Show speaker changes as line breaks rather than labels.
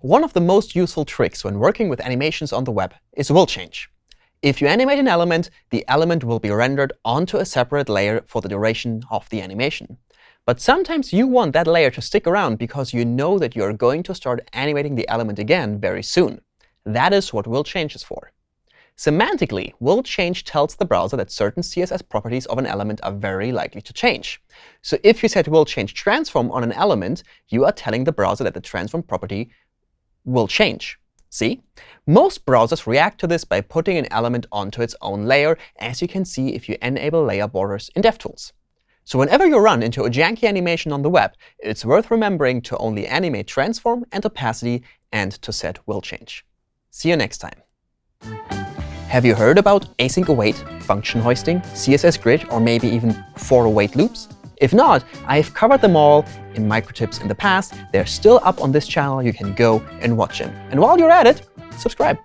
One of the most useful tricks when working with animations on the web is will change. If you animate an element, the element will be rendered onto a separate layer for the duration of the animation. But sometimes you want that layer to stick around because you know that you're going to start animating the element again very soon. That is what will change is for. Semantically, will change tells the browser that certain CSS properties of an element are very likely to change. So if you set will change transform on an element, you are telling the browser that the transform property will change. See? Most browsers react to this by putting an element onto its own layer, as you can see if you enable layer borders in DevTools. So whenever you run into a janky animation on the web, it's worth remembering to only animate transform and opacity and to set will change. See you next time. Have you heard about async await, function hoisting, CSS grid, or maybe even for await loops? If not, I've covered them all in microtips in the past. They're still up on this channel. You can go and watch them. And while you're at it, subscribe.